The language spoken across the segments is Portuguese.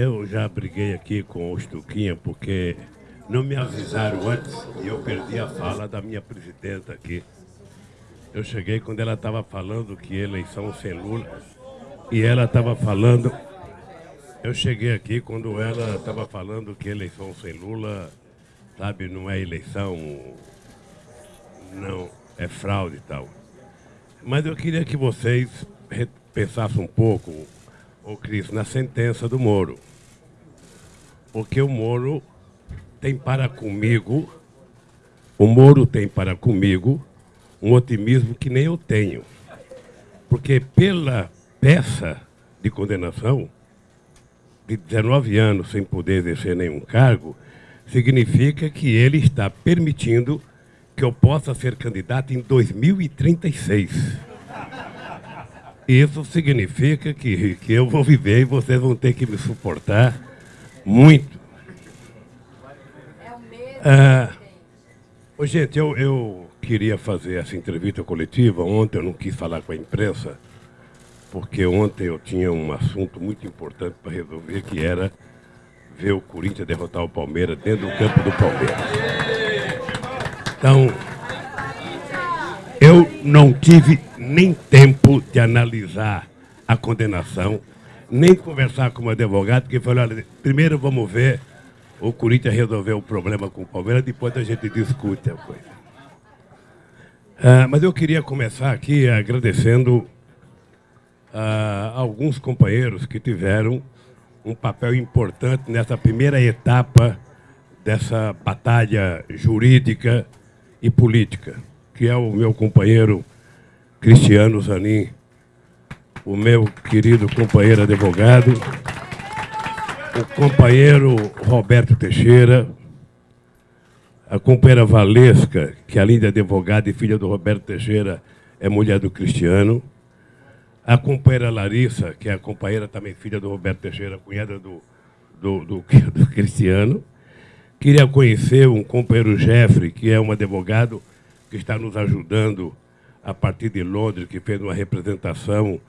Eu já briguei aqui com o Stuquinha porque não me avisaram antes e eu perdi a fala da minha presidenta aqui. Eu cheguei quando ela estava falando que eleição sem Lula e ela estava falando. Eu cheguei aqui quando ela estava falando que eleição sem Lula, sabe, não é eleição, não, é fraude e tal. Mas eu queria que vocês pensassem um pouco, ô Cris, na sentença do Moro. Porque o Moro tem para comigo, o Moro tem para comigo um otimismo que nem eu tenho. Porque pela peça de condenação, de 19 anos sem poder exercer nenhum cargo, significa que ele está permitindo que eu possa ser candidato em 2036. Isso significa que, que eu vou viver e vocês vão ter que me suportar muito. Ah, oh, gente, eu, eu queria fazer essa entrevista coletiva. Ontem eu não quis falar com a imprensa, porque ontem eu tinha um assunto muito importante para resolver, que era ver o Corinthians derrotar o Palmeiras dentro do campo do Palmeiras. Então, eu não tive nem tempo de analisar a condenação, nem conversar com o advogado, que falou, olha, primeiro vamos ver o Corinthians resolver o problema com o Palmeiras, depois a gente discute a coisa. Ah, mas eu queria começar aqui agradecendo a ah, alguns companheiros que tiveram um papel importante nessa primeira etapa dessa batalha jurídica e política, que é o meu companheiro Cristiano Zanin, o meu querido companheiro advogado, o companheiro Roberto Teixeira, a companheira Valesca, que além de advogada e filha do Roberto Teixeira, é mulher do Cristiano, a companheira Larissa, que é a companheira também filha do Roberto Teixeira, cunhada do, do, do, do Cristiano, Queria conhecer um companheiro Jeffrey, que é um advogado que está nos ajudando a partir de Londres, que fez uma representação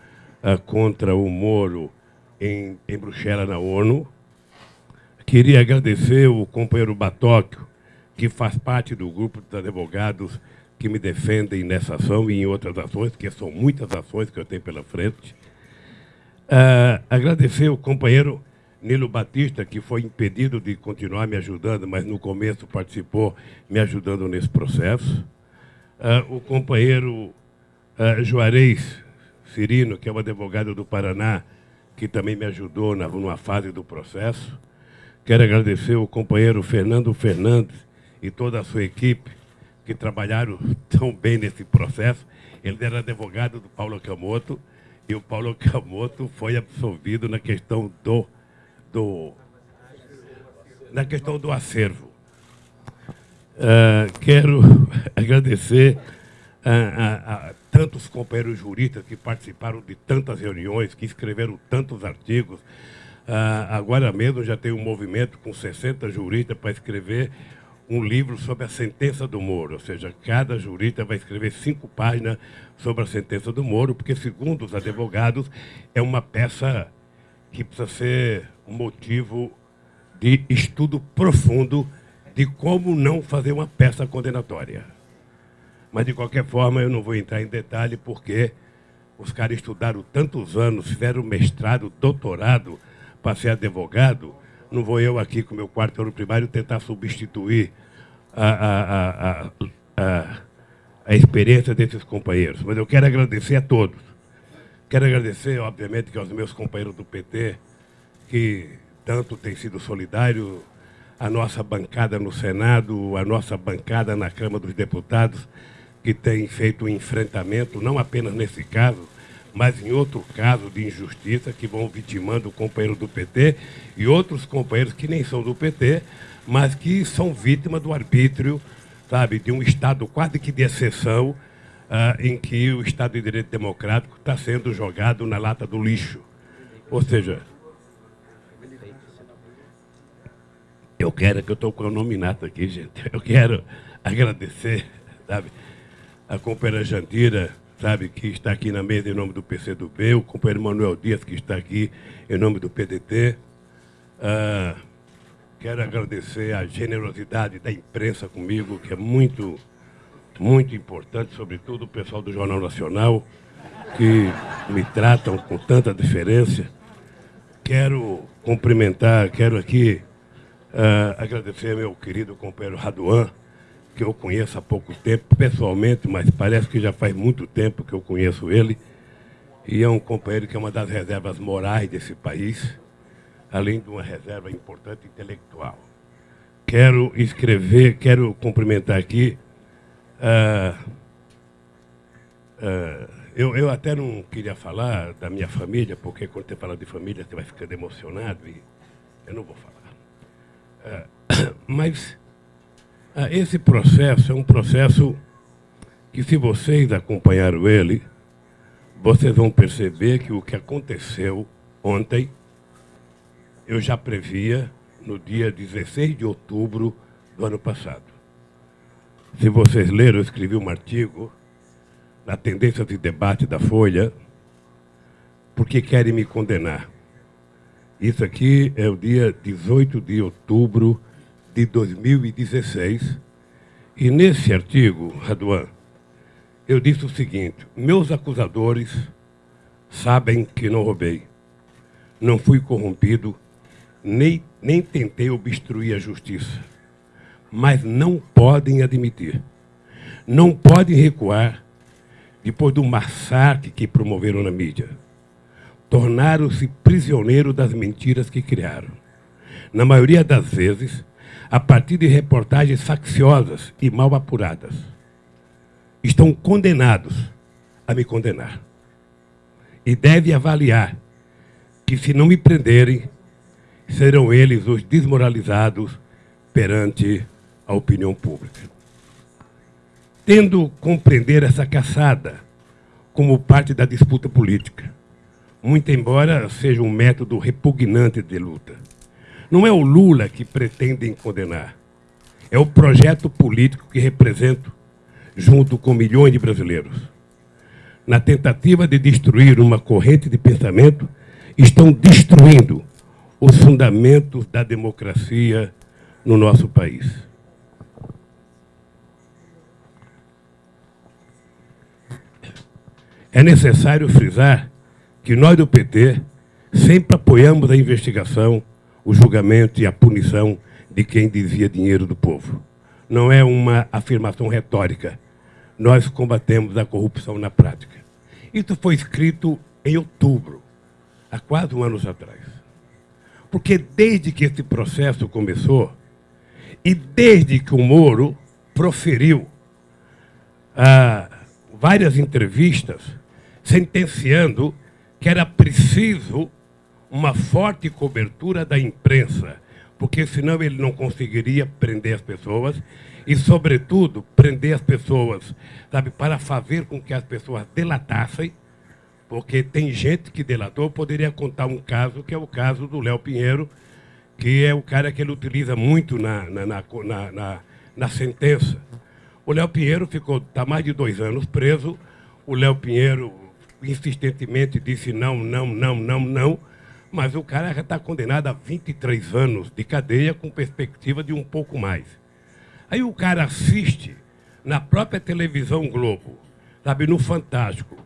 uh, contra o Moro em, em Bruxelas, na ONU. Queria agradecer o companheiro Batóquio, que faz parte do grupo dos advogados que me defendem nessa ação e em outras ações, que são muitas ações que eu tenho pela frente. Uh, agradecer o companheiro Nilo Batista, que foi impedido de continuar me ajudando, mas no começo participou me ajudando nesse processo. Uh, o companheiro uh, Juarez Cirino, que é um advogado do Paraná, que também me ajudou na, numa fase do processo. Quero agradecer o companheiro Fernando Fernandes e toda a sua equipe, que trabalharam tão bem nesse processo. Ele era advogado do Paulo Camoto, e o Paulo Camoto foi absolvido na questão do do, na questão do acervo. Uh, quero agradecer a, a, a, tantos companheiros juristas que participaram de tantas reuniões, que escreveram tantos artigos. Uh, agora mesmo já tem um movimento com 60 juristas para escrever um livro sobre a sentença do Moro, ou seja, cada jurista vai escrever cinco páginas sobre a sentença do Moro, porque, segundo os advogados, é uma peça que precisa ser um motivo de estudo profundo de como não fazer uma peça condenatória. Mas, de qualquer forma, eu não vou entrar em detalhe, porque os caras estudaram tantos anos, fizeram mestrado, doutorado para ser advogado. Não vou eu aqui, com meu quarto ano primário, tentar substituir a, a, a, a, a experiência desses companheiros. Mas eu quero agradecer a todos. Quero agradecer, obviamente, aos meus companheiros do PT, que tanto tem sido solidário, a nossa bancada no Senado, a nossa bancada na Câmara dos Deputados, que tem feito um enfrentamento, não apenas nesse caso, mas em outro caso de injustiça, que vão vitimando o companheiro do PT e outros companheiros que nem são do PT, mas que são vítimas do arbítrio, sabe, de um Estado quase que de exceção, uh, em que o Estado de Direito Democrático está sendo jogado na lata do lixo. Ou seja, Eu quero, que eu estou com o nominato aqui, gente. Eu quero agradecer, sabe, a companheira Jandira, sabe, que está aqui na mesa em nome do PCdoB, o companheiro Manuel Dias, que está aqui em nome do PDT, Uh, quero agradecer a generosidade da imprensa comigo, que é muito, muito importante, sobretudo o pessoal do Jornal Nacional, que me tratam com tanta diferença. Quero cumprimentar, quero aqui uh, agradecer meu querido companheiro Raduan, que eu conheço há pouco tempo, pessoalmente, mas parece que já faz muito tempo que eu conheço ele. E é um companheiro que é uma das reservas morais desse país, além de uma reserva importante intelectual. Quero escrever, quero cumprimentar aqui. Uh, uh, eu, eu até não queria falar da minha família, porque quando você fala de família, você vai ficando emocionado e eu não vou falar. Uh, mas esse processo é um processo que, se vocês acompanharam ele, vocês vão perceber que o que aconteceu ontem, eu já previa no dia 16 de outubro do ano passado. Se vocês leram, eu escrevi um artigo na tendência de debate da Folha, porque querem me condenar. Isso aqui é o dia 18 de outubro de 2016. E nesse artigo, Raduan, eu disse o seguinte: meus acusadores sabem que não roubei, não fui corrompido, nem, nem tentei obstruir a justiça. Mas não podem admitir, não podem recuar depois do massacre que promoveram na mídia. Tornaram-se prisioneiros das mentiras que criaram. Na maioria das vezes, a partir de reportagens facciosas e mal apuradas estão condenados a me condenar. E deve avaliar que, se não me prenderem, serão eles os desmoralizados perante a opinião pública. Tendo compreender essa caçada como parte da disputa política, muito embora seja um método repugnante de luta. Não é o Lula que pretendem condenar, é o projeto político que represento junto com milhões de brasileiros. Na tentativa de destruir uma corrente de pensamento, estão destruindo os fundamentos da democracia no nosso país. É necessário frisar que nós do PT sempre apoiamos a investigação, o julgamento e a punição de quem desvia dinheiro do povo. Não é uma afirmação retórica, nós combatemos a corrupção na prática. Isso foi escrito em outubro, há quase um ano atrás. Porque desde que esse processo começou, e desde que o Moro proferiu ah, várias entrevistas sentenciando que era preciso uma forte cobertura da imprensa, porque senão ele não conseguiria prender as pessoas e, sobretudo, prender as pessoas, sabe, para fazer com que as pessoas delatassem, porque tem gente que delatou. poderia contar um caso, que é o caso do Léo Pinheiro, que é o cara que ele utiliza muito na, na, na, na, na sentença. O Léo Pinheiro ficou, está mais de dois anos preso. O Léo Pinheiro insistentemente disse não, não, não, não, não. Mas o cara já está condenado a 23 anos de cadeia com perspectiva de um pouco mais. Aí o cara assiste na própria televisão Globo, sabe, no Fantástico,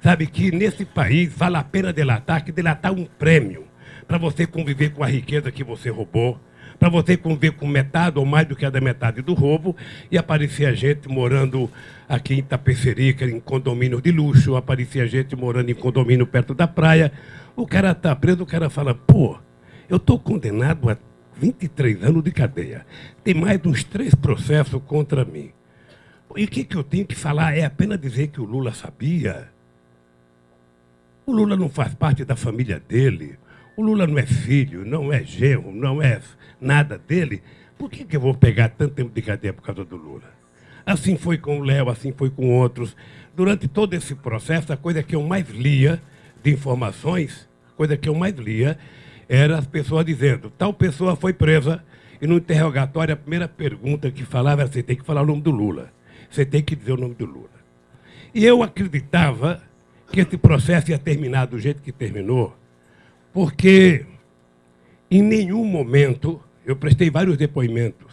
sabe que nesse país vale a pena delatar, que delatar um prêmio para você conviver com a riqueza que você roubou, para você conviver com metade ou mais do que a da metade do roubo, e aparecia gente morando aqui em Itapecerica, em condomínio de luxo, aparecia gente morando em condomínio perto da praia. O cara está preso, o cara fala, pô, eu estou condenado a 23 anos de cadeia. Tem mais uns três processos contra mim. E o que, que eu tenho que falar? É apenas dizer que o Lula sabia. O Lula não faz parte da família dele. O Lula não é filho, não é genro, não é nada dele. Por que, que eu vou pegar tanto tempo de cadeia por causa do Lula? Assim foi com o Léo, assim foi com outros. Durante todo esse processo, a coisa que eu mais lia de informações, a coisa que eu mais lia era as pessoas dizendo, tal pessoa foi presa, e no interrogatório a primeira pergunta que falava era, você tem que falar o nome do Lula. Você tem que dizer o nome do Lula. E eu acreditava que esse processo ia terminar do jeito que terminou, porque em nenhum momento, eu prestei vários depoimentos,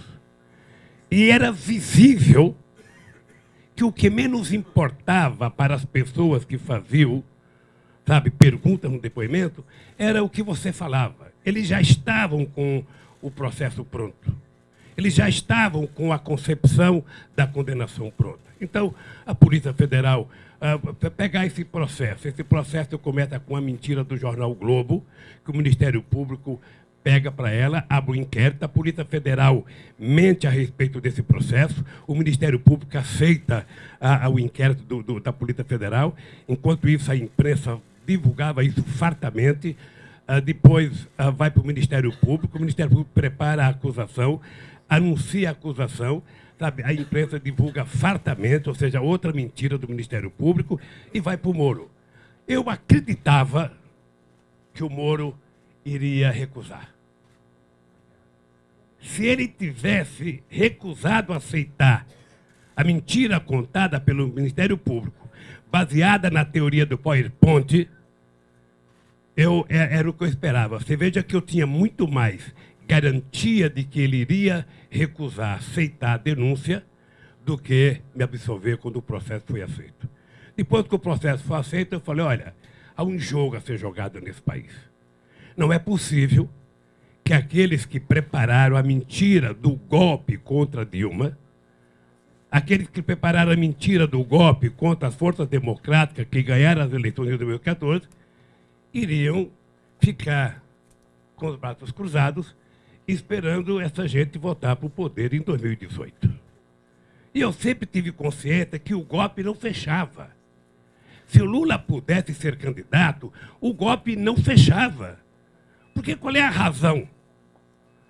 e era visível que o que menos importava para as pessoas que faziam, sabe, perguntas no depoimento, era o que você falava. Eles já estavam com o processo pronto. Eles já estavam com a concepção da condenação pronta. Então, a Polícia Federal uh, pegar esse processo, esse processo começa com a mentira do jornal Globo, que o Ministério Público pega para ela, abre o um inquérito, a Polícia Federal mente a respeito desse processo, o Ministério Público aceita a, a, o inquérito do, do, da Polícia Federal, enquanto isso a imprensa divulgava isso fartamente, uh, depois uh, vai para o Ministério Público, o Ministério Público prepara a acusação, anuncia a acusação, sabe, a imprensa divulga fartamente, ou seja, outra mentira do Ministério Público, e vai para o Moro. Eu acreditava que o Moro iria recusar. Se ele tivesse recusado aceitar a mentira contada pelo Ministério Público, baseada na teoria do PowerPoint, eu, é, era o que eu esperava. Você veja que eu tinha muito mais garantia de que ele iria recusar aceitar a denúncia do que me absolver quando o processo foi aceito. Depois que o processo foi aceito, eu falei, olha, há um jogo a ser jogado nesse país. Não é possível que aqueles que prepararam a mentira do golpe contra Dilma, aqueles que prepararam a mentira do golpe contra as forças democráticas que ganharam as eleições de 2014, iriam ficar com os braços cruzados esperando essa gente voltar para o poder em 2018. E eu sempre tive consciência que o golpe não fechava. Se o Lula pudesse ser candidato, o golpe não fechava. Porque qual é a razão,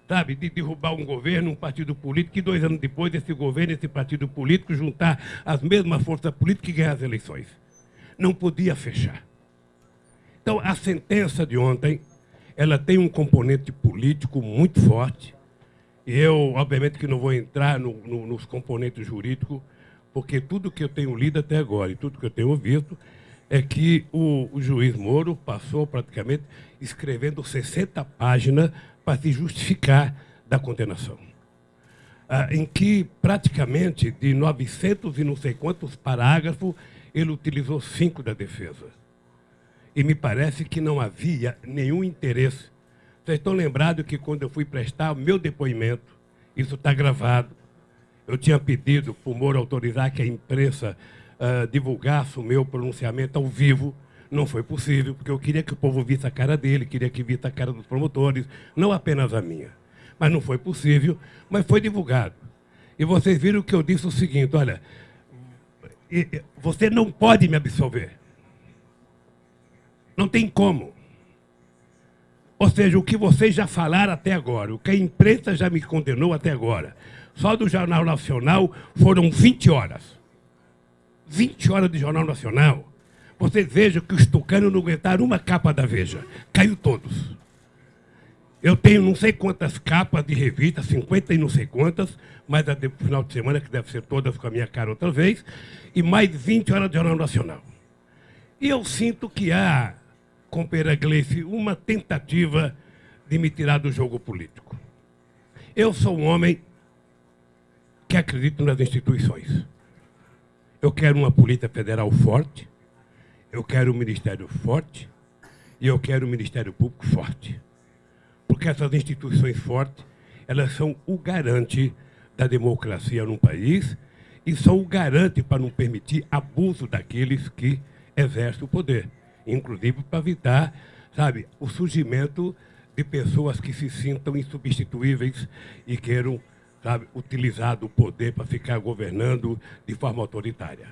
sabe, de derrubar um governo, um partido político, e dois anos depois esse governo, esse partido político, juntar as mesmas forças políticas e ganhar as eleições? Não podia fechar. Então, a sentença de ontem ela tem um componente político muito forte. E eu, obviamente, que não vou entrar no, no, nos componentes jurídicos, porque tudo que eu tenho lido até agora e tudo que eu tenho ouvido é que o, o juiz Moro passou praticamente escrevendo 60 páginas para se justificar da condenação. Ah, em que praticamente de 900 e não sei quantos parágrafos, ele utilizou cinco da defesa e me parece que não havia nenhum interesse. Vocês estão lembrados que quando eu fui prestar o meu depoimento, isso está gravado, eu tinha pedido para o Moro autorizar que a imprensa uh, divulgasse o meu pronunciamento ao vivo. Não foi possível, porque eu queria que o povo visse a cara dele, queria que visse a cara dos promotores, não apenas a minha. Mas não foi possível, mas foi divulgado. E vocês viram que eu disse o seguinte, olha, você não pode me absolver. Não tem como. Ou seja, o que vocês já falaram até agora, o que a imprensa já me condenou até agora, só do Jornal Nacional foram 20 horas. 20 horas de Jornal Nacional. Vocês vejam que os tucanos não aguentaram uma capa da Veja. Caiu todos. Eu tenho não sei quantas capas de revista, 50 e não sei quantas, mais a do final de semana, que deve ser todas com a minha cara outra vez, e mais 20 horas de Jornal Nacional. E eu sinto que há com Peragleice uma tentativa de me tirar do jogo político. Eu sou um homem que acredita nas instituições. Eu quero uma polícia federal forte, eu quero um ministério forte e eu quero um ministério público forte. Porque essas instituições fortes, elas são o garante da democracia num país e são o garante para não permitir abuso daqueles que exercem o poder inclusive para evitar, sabe, o surgimento de pessoas que se sintam insubstituíveis e queiram, sabe, utilizar do poder para ficar governando de forma autoritária.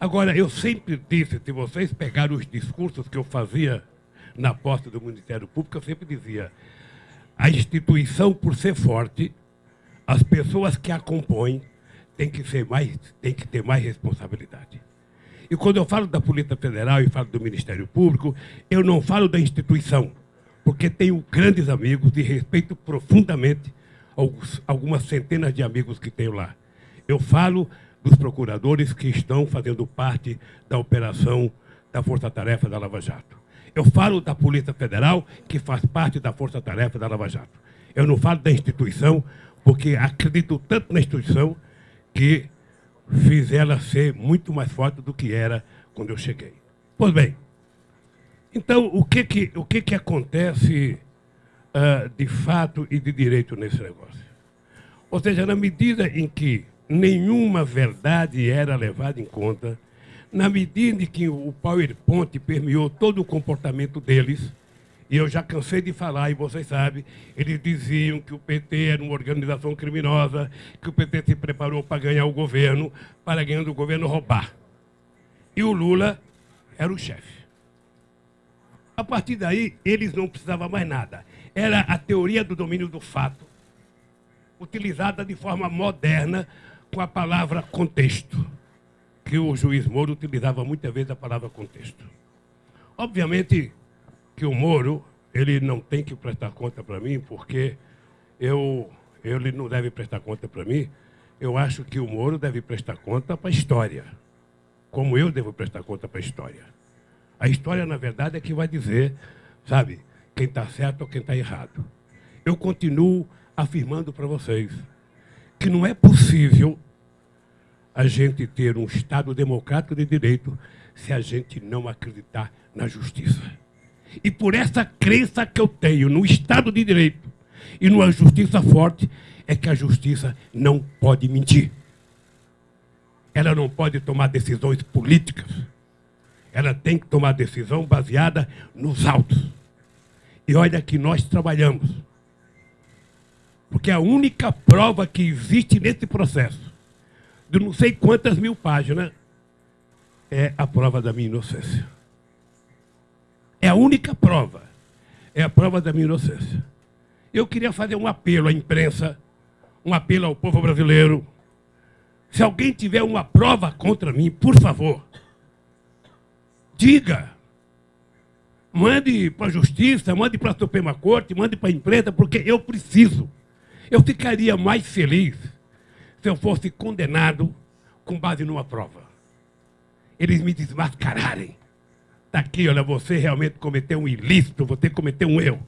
Agora, eu sempre disse, se vocês pegarem os discursos que eu fazia na posse do Ministério Público, eu sempre dizia, a instituição, por ser forte, as pessoas que a compõem têm que, ser mais, têm que ter mais responsabilidade. E quando eu falo da Polícia Federal e falo do Ministério Público, eu não falo da instituição, porque tenho grandes amigos e respeito profundamente alguns, algumas centenas de amigos que tenho lá. Eu falo dos procuradores que estão fazendo parte da operação da Força Tarefa da Lava Jato. Eu falo da Polícia Federal, que faz parte da Força Tarefa da Lava Jato. Eu não falo da instituição, porque acredito tanto na instituição que fiz ela ser muito mais forte do que era quando eu cheguei. Pois bem, então o que, que, o que, que acontece uh, de fato e de direito nesse negócio? Ou seja, na medida em que nenhuma verdade era levada em conta, na medida em que o PowerPoint permeou todo o comportamento deles, e eu já cansei de falar, e vocês sabem, eles diziam que o PT era uma organização criminosa, que o PT se preparou para ganhar o governo, para ganhando o governo roubar. E o Lula era o chefe. A partir daí, eles não precisavam mais nada. Era a teoria do domínio do fato, utilizada de forma moderna com a palavra contexto, que o juiz Moro utilizava muitas vezes a palavra contexto. Obviamente que o Moro, ele não tem que prestar conta para mim, porque eu, ele não deve prestar conta para mim. Eu acho que o Moro deve prestar conta para a história, como eu devo prestar conta para a história. A história, na verdade, é que vai dizer, sabe, quem está certo ou quem está errado. Eu continuo afirmando para vocês que não é possível a gente ter um Estado democrático de direito se a gente não acreditar na justiça. E por essa crença que eu tenho no Estado de Direito e numa justiça forte, é que a justiça não pode mentir. Ela não pode tomar decisões políticas. Ela tem que tomar decisão baseada nos autos. E olha que nós trabalhamos. Porque a única prova que existe nesse processo, de não sei quantas mil páginas, é a prova da minha inocência. É a única prova. É a prova da minha inocência. Eu queria fazer um apelo à imprensa, um apelo ao povo brasileiro. Se alguém tiver uma prova contra mim, por favor, diga. Mande para a justiça, mande para a Suprema Corte, mande para a imprensa, porque eu preciso. Eu ficaria mais feliz se eu fosse condenado com base numa prova. Eles me desmascararem. Está aqui, olha, você realmente cometeu um ilícito, você cometeu um erro.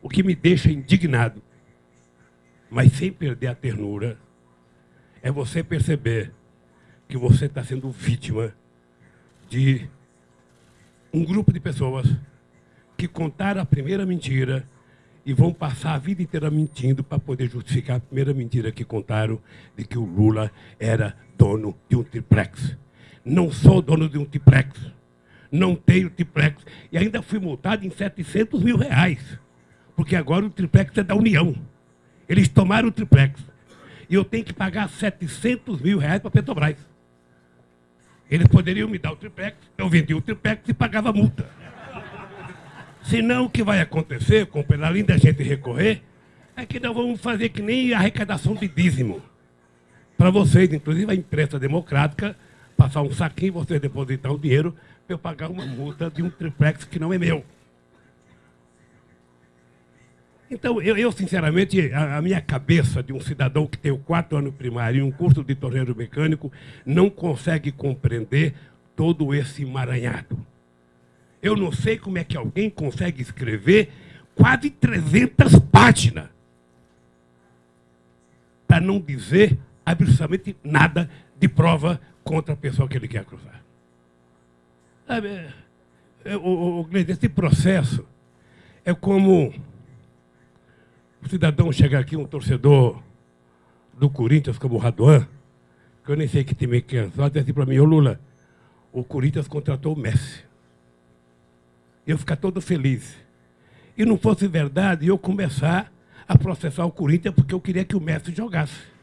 O que me deixa indignado, mas sem perder a ternura, é você perceber que você está sendo vítima de um grupo de pessoas que contaram a primeira mentira e vão passar a vida inteira mentindo para poder justificar a primeira mentira que contaram de que o Lula era dono de um triplex. Não sou dono de um triplex. Não tenho triplex. E ainda fui multado em 700 mil reais. Porque agora o triplex é da União. Eles tomaram o triplex. E eu tenho que pagar 700 mil reais para a Petrobras. Eles poderiam me dar o triplex, eu vendia o triplex e pagava multa. Senão, o que vai acontecer, companheiro, além da gente recorrer, é que nós vamos fazer que nem arrecadação de dízimo. Para vocês, inclusive a imprensa democrática, passar um saquinho, vocês depositar o dinheiro para eu pagar uma multa de um triplex que não é meu. Então, eu, eu sinceramente, a, a, minha cabeça de um cidadão que tem o quarto ano primário e um curso de torneiro mecânico não consegue compreender todo esse emaranhado. Eu não sei como é que alguém consegue escrever quase 300 páginas para não dizer absolutamente nada de prova contra a pessoa que ele quer cruzar. Sabe, é, é, o, o, esse processo é como o cidadão chegar aqui, um torcedor do Corinthians, como o Raduan, que eu nem sei que time que é, só dizer assim para mim, ô Lula, o Corinthians contratou o Messi eu ficar todo feliz. E não fosse verdade, eu começar a processar o Corinthians porque eu queria que o Messi jogasse.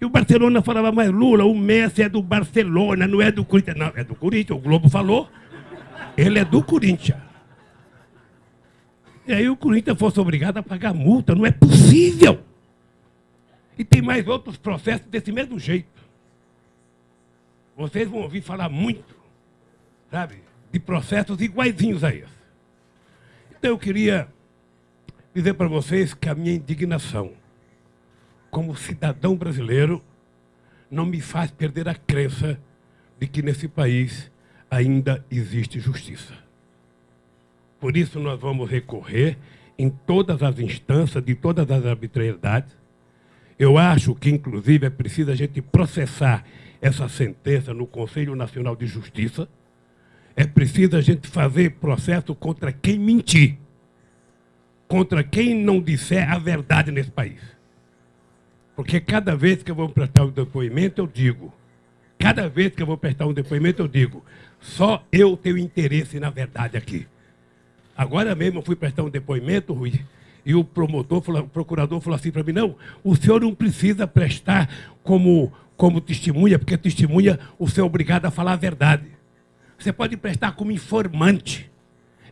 E o Barcelona falava, mas Lula, o Messi é do Barcelona, não é do Corinthians. Não, é do Corinthians, o Globo falou. Ele é do Corinthians. E aí o Corinthians fosse obrigado a pagar multa, não é possível. E tem mais outros processos desse mesmo jeito. Vocês vão ouvir falar muito, sabe? de processos iguaizinhos a esse. Então eu queria dizer para vocês que a minha indignação como cidadão brasileiro não me faz perder a crença de que nesse país ainda existe justiça. Por isso nós vamos recorrer em todas as instâncias, de todas as arbitrariedades. Eu acho que, inclusive, é preciso a gente processar essa sentença no Conselho Nacional de Justiça. É preciso a gente fazer processo contra quem mentir, contra quem não disser a verdade nesse país. Porque cada vez que eu vou prestar um depoimento, eu digo, cada vez que eu vou prestar um depoimento, eu digo, só eu tenho interesse na verdade aqui. Agora mesmo eu fui prestar um depoimento, Rui, e o promotor, o procurador falou assim para mim, não, o senhor não precisa prestar como, como testemunha, porque testemunha o senhor é obrigado a falar a verdade. Você pode prestar como informante.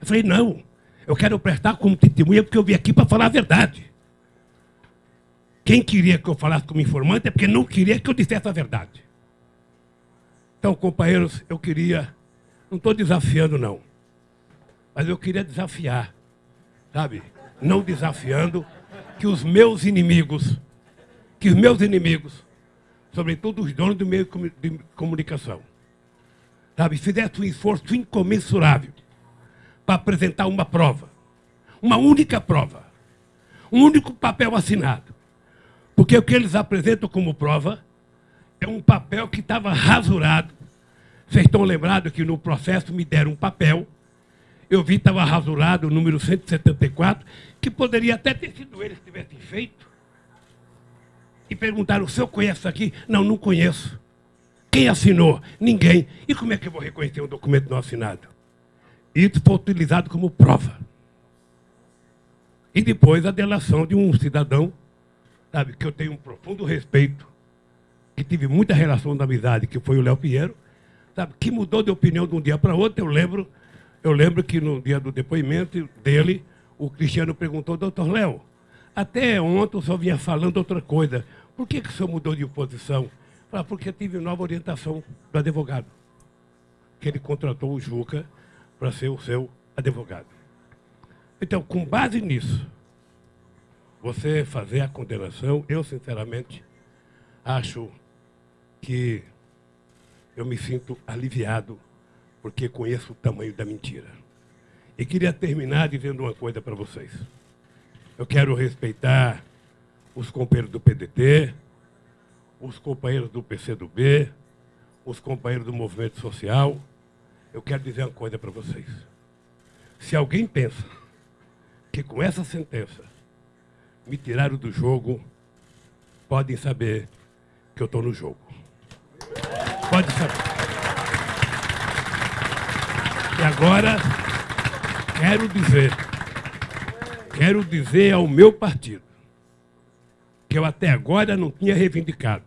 Eu falei, não, eu quero prestar como testemunha porque eu vim aqui para falar a verdade. Quem queria que eu falasse como informante é porque não queria que eu dissesse a verdade. Então, companheiros, eu queria não estou desafiando, não. Mas eu queria desafiar, sabe? Não desafiando que os meus inimigos, que os meus inimigos, sobretudo os donos do meio de comunicação, sabe, fizessem um esforço incomensurável para apresentar uma prova. Uma única prova. Um único papel assinado. Porque o que eles apresentam como prova é um papel que estava rasurado vocês estão lembrados que no processo me deram um papel, eu vi estava rasurado o número 174, que poderia até ter sido eles que tivessem feito. E perguntaram, o senhor conhece isso aqui? Não, não conheço. Quem assinou? Ninguém. E como é que eu vou reconhecer um documento não assinado? Isso foi utilizado como prova. E depois a delação de um cidadão, sabe, que eu tenho um profundo respeito, que tive muita relação de amizade, que foi o Léo Pinheiro, sabe, que mudou de opinião de um dia para outro. Eu lembro, eu lembro que no dia do depoimento dele, o Cristiano perguntou, doutor Léo, até ontem o senhor vinha falando outra coisa. Por que, que o senhor mudou de posição? Falei, porque tive nova orientação do advogado. Que ele contratou o Juca para ser o seu advogado. Então, com base nisso, você fazer a condenação, eu sinceramente acho que eu me sinto aliviado, porque conheço o tamanho da mentira. E queria terminar dizendo uma coisa para vocês. Eu quero respeitar os companheiros do PDT, os companheiros do PCdoB, os companheiros do movimento social. Eu quero dizer uma coisa para vocês. Se alguém pensa que com essa sentença me tiraram do jogo, podem saber que eu estou no jogo. Pode saber. E agora, quero dizer, quero dizer ao meu partido, que eu até agora não tinha reivindicado,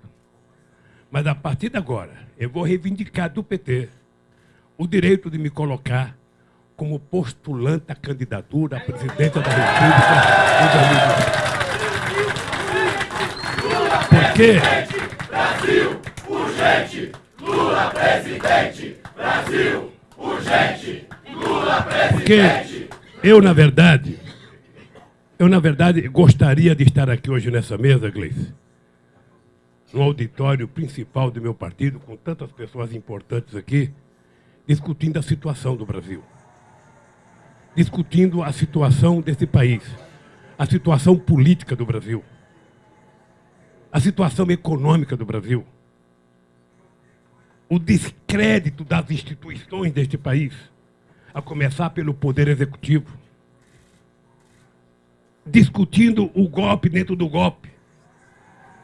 mas a partir de agora, eu vou reivindicar do PT o direito de me colocar como postulante à candidatura à presidência da República em 2020. Porque... Brasil, urgente! Lula presidente! Brasil! Urgente! Lula presidente! Porque eu, na verdade, eu, na verdade, gostaria de estar aqui hoje nessa mesa, Gleice, no auditório principal do meu partido, com tantas pessoas importantes aqui, discutindo a situação do Brasil. Discutindo a situação desse país, a situação política do Brasil, a situação econômica do Brasil o descrédito das instituições deste país, a começar pelo Poder Executivo, discutindo o golpe dentro do golpe.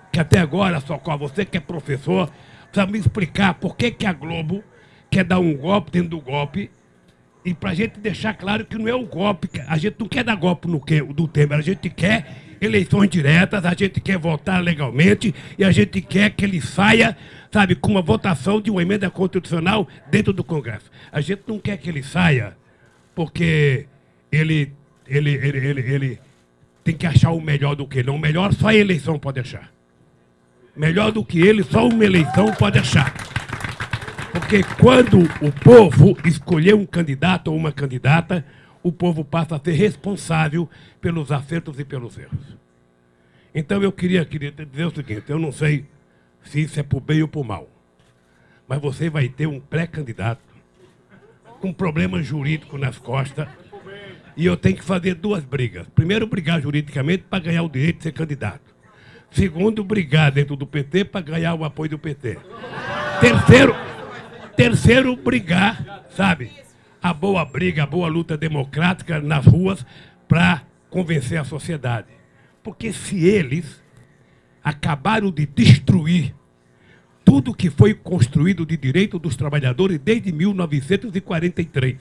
Que até agora, Socorro, você que é professor, precisa me explicar por que, que a Globo quer dar um golpe dentro do golpe e para a gente deixar claro que não é o golpe, a gente não quer dar golpe no que, do Temer, a gente quer eleições diretas, a gente quer votar legalmente e a gente quer que ele saia, sabe, com uma votação de uma emenda constitucional dentro do Congresso. A gente não quer que ele saia porque ele, ele, ele, ele, ele tem que achar o melhor do que ele. O melhor só a eleição pode achar. Melhor do que ele, só uma eleição pode achar. Porque quando o povo escolher um candidato ou uma candidata, o povo passa a ser responsável pelos acertos e pelos erros. Então eu queria, queria dizer o seguinte, eu não sei se isso é por bem ou por mal, mas você vai ter um pré-candidato com problema jurídico nas costas e eu tenho que fazer duas brigas. Primeiro, brigar juridicamente para ganhar o direito de ser candidato. Segundo, brigar dentro do PT para ganhar o apoio do PT. Terceiro, terceiro brigar, sabe? A boa briga, a boa luta democrática nas ruas para convencer a sociedade. Porque se eles acabaram de destruir tudo que foi construído de direito dos trabalhadores desde 1943,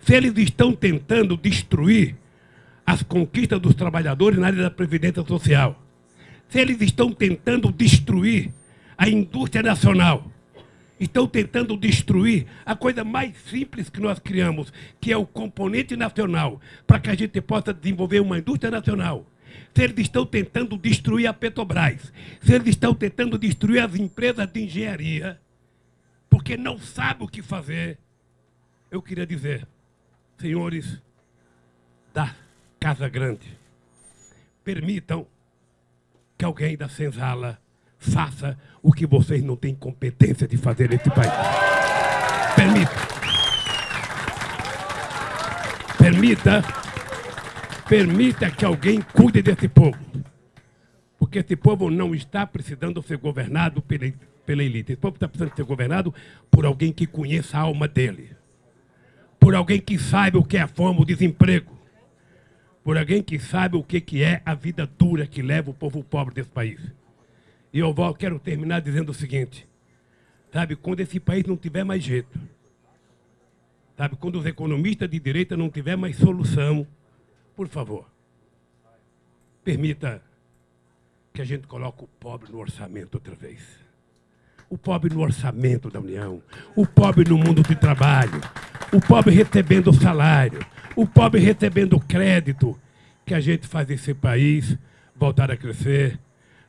se eles estão tentando destruir as conquistas dos trabalhadores na área da Previdência Social, se eles estão tentando destruir a indústria nacional, estão tentando destruir a coisa mais simples que nós criamos, que é o componente nacional, para que a gente possa desenvolver uma indústria nacional. Se eles estão tentando destruir a Petrobras, se eles estão tentando destruir as empresas de engenharia, porque não sabem o que fazer, eu queria dizer, senhores da Casa Grande, permitam que alguém da senzala faça o que vocês não têm competência de fazer nesse país. Permita. Permita. Permita que alguém cuide desse povo. Porque esse povo não está precisando ser governado pela, pela elite. Esse povo está precisando ser governado por alguém que conheça a alma dele. Por alguém que saiba o que é fome, o desemprego por alguém que sabe o que é a vida dura que leva o povo pobre desse país. E eu quero terminar dizendo o seguinte, sabe, quando esse país não tiver mais jeito, sabe, quando os economistas de direita não tiver mais solução, por favor, permita que a gente coloque o pobre no orçamento outra vez. O pobre no orçamento da União, o pobre no mundo de trabalho, o pobre recebendo salário, o pobre recebendo crédito, que a gente faz esse país voltar a crescer,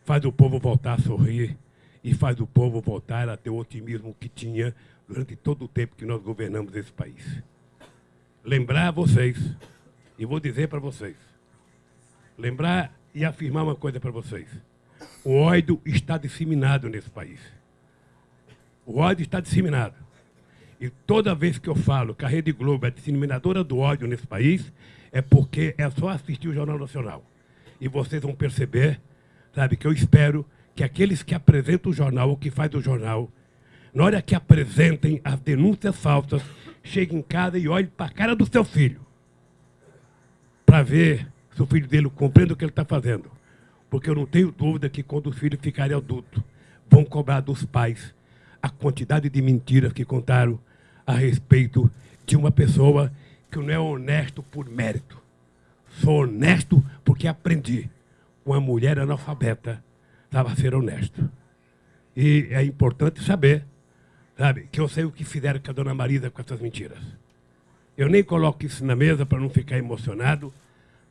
faz o povo voltar a sorrir e faz o povo voltar a ter o otimismo que tinha durante todo o tempo que nós governamos esse país. Lembrar a vocês, e vou dizer para vocês, lembrar e afirmar uma coisa para vocês. O ódio está disseminado nesse país. O ódio está disseminado. E toda vez que eu falo que a Rede Globo é disseminadora do ódio nesse país, é porque é só assistir o Jornal Nacional. E vocês vão perceber, sabe, que eu espero que aqueles que apresentam o jornal, ou que fazem o jornal, na hora que apresentem as denúncias falsas, cheguem em casa e olhem para a cara do seu filho, para ver se o filho dele compreende o que ele está fazendo. Porque eu não tenho dúvida que quando os filhos ficarem adultos, vão cobrar dos pais a quantidade de mentiras que contaram a respeito de uma pessoa que não é honesto por mérito. Sou honesto porque aprendi. Uma mulher analfabeta estava a ser honesto. E é importante saber, sabe, que eu sei o que fizeram com a dona Marisa com essas mentiras. Eu nem coloco isso na mesa para não ficar emocionado,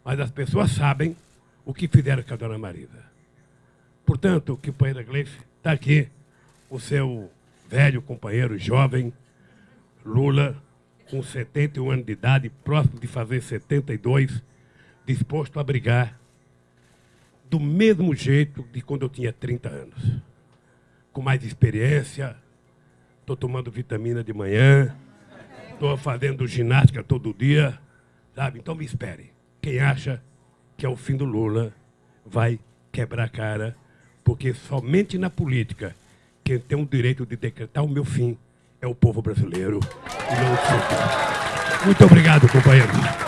mas as pessoas sabem o que fizeram com a dona Marisa. Portanto, o companheiro Gleice está aqui, o seu velho companheiro jovem, Lula, com 71 anos de idade, próximo de fazer 72, disposto a brigar do mesmo jeito de quando eu tinha 30 anos. Com mais experiência, estou tomando vitamina de manhã, estou fazendo ginástica todo dia, sabe? Então me espere. Quem acha que é o fim do Lula vai quebrar a cara, porque somente na política quem tem o direito de decretar o meu fim é o povo brasileiro e não o Muito obrigado, companheiro.